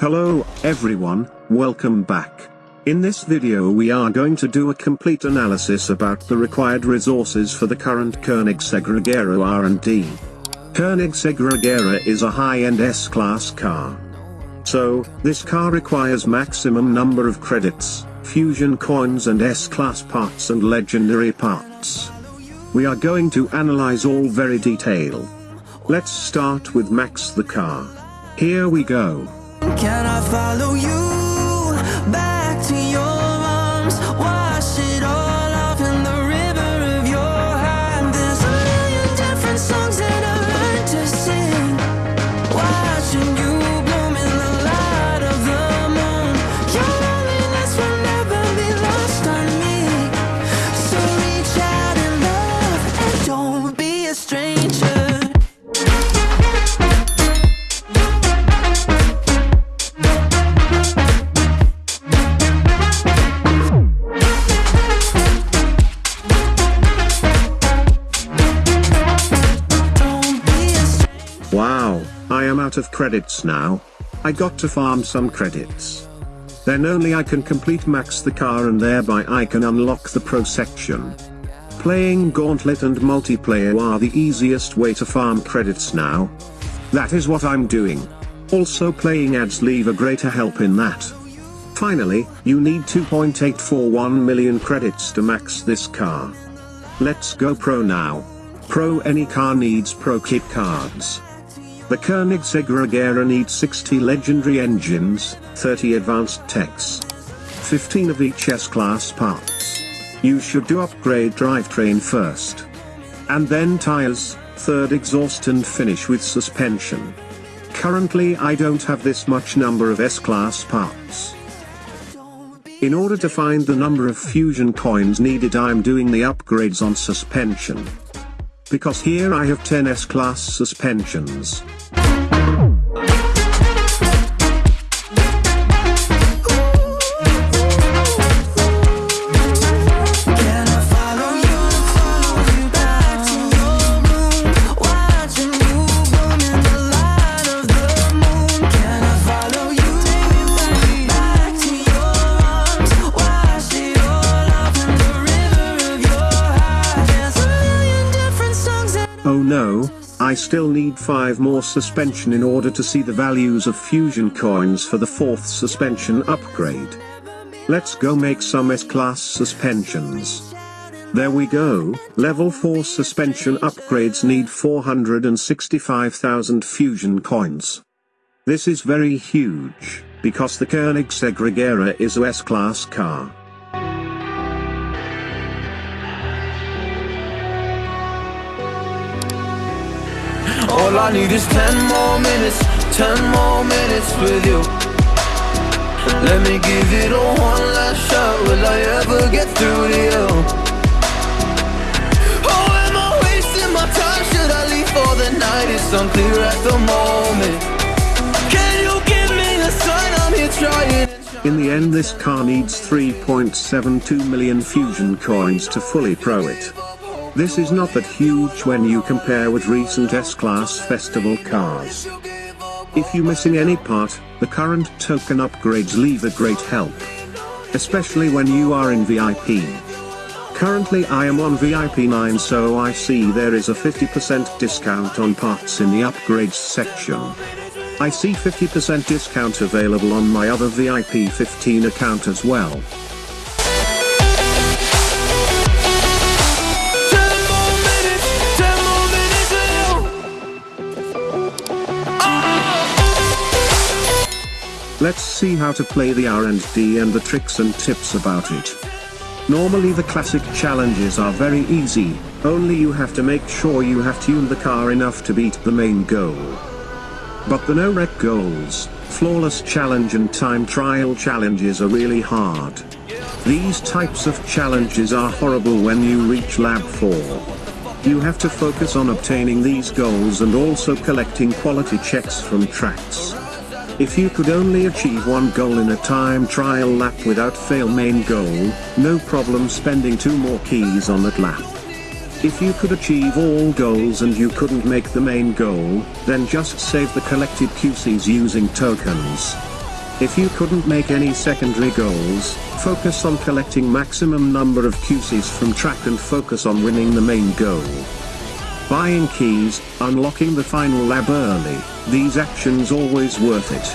Hello, everyone, welcome back. In this video we are going to do a complete analysis about the required resources for the current Koenigsegg R&D. Koenigsegg is a high-end S-Class car. So, this car requires maximum number of credits, fusion coins and S-Class parts and legendary parts. We are going to analyze all very detail. Let's start with Max the car. Here we go. Can I follow you back to your arms? Wash it all off in the river of your heart. There's a million different songs that I learned to sing. Watching you bloom in the light of the moon. Your loneliness will never be lost on me. So reach out and love and don't be a stranger. Out of credits now. I got to farm some credits. Then only I can complete max the car and thereby I can unlock the pro section. Playing Gauntlet and multiplayer are the easiest way to farm credits now. That is what I'm doing. Also playing ads leave a greater help in that. Finally, you need 2.841 million credits to max this car. Let's go pro now. Pro any car needs pro kit cards. The Koenigsegg Regera needs 60 legendary engines, 30 advanced techs, 15 of each S-class parts. You should do upgrade drivetrain first. And then tires, third exhaust and finish with suspension. Currently I don't have this much number of S-class parts. In order to find the number of fusion coins needed I'm doing the upgrades on suspension. Because here I have 10 S-class suspensions. I still need 5 more suspension in order to see the values of fusion coins for the fourth suspension upgrade. Let's go make some S-class suspensions. There we go, level 4 suspension upgrades need 465,000 fusion coins. This is very huge, because the Koenigsegg Regera is a S-class car. All I need is 10 more minutes, 10 more minutes with you. Let me give it a one last shot. Will I ever get through to you? Oh, am I wasting my time? Should I leave for the night? It's unclear at the moment. Can you give me a sign? I'm here trying. In the end this car needs 3.72 million fusion coins to fully pro it. This is not that huge when you compare with recent S-Class festival cars. If you missing any part, the current token upgrades leave a great help. Especially when you are in VIP. Currently I am on VIP 9 so I see there is a 50% discount on parts in the upgrades section. I see 50% discount available on my other VIP 15 account as well. Let's see how to play the R&D and the tricks and tips about it. Normally the classic challenges are very easy, only you have to make sure you have tuned the car enough to beat the main goal. But the no wreck goals, flawless challenge and time trial challenges are really hard. These types of challenges are horrible when you reach lab 4. You have to focus on obtaining these goals and also collecting quality checks from tracks. If you could only achieve one goal in a time trial lap without fail main goal, no problem spending two more keys on that lap. If you could achieve all goals and you couldn't make the main goal, then just save the collected QCs using tokens. If you couldn't make any secondary goals, focus on collecting maximum number of QCs from track and focus on winning the main goal buying keys, unlocking the final lab early, these actions always worth it.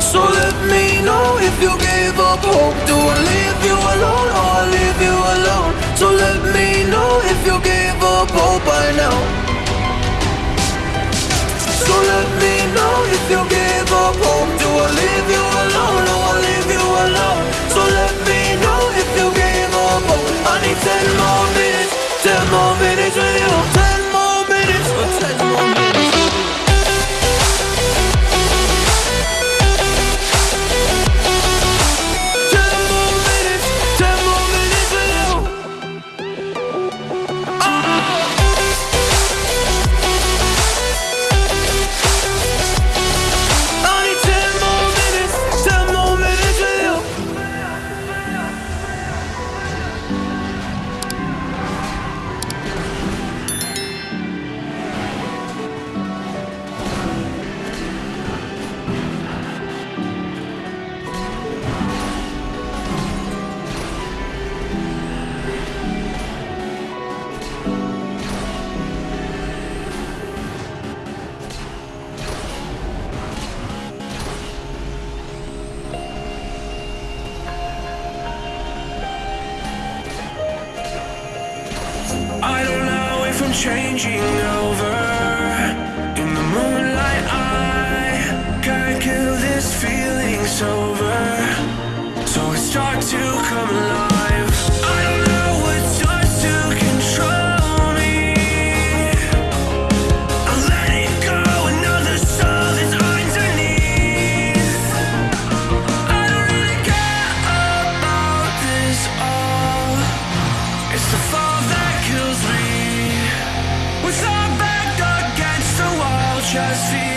So let me know if you gave up hope Do I leave you alone or I leave you alone? So let me know if you gave up hope by now So let me know if you gave up hope Do I leave you changing see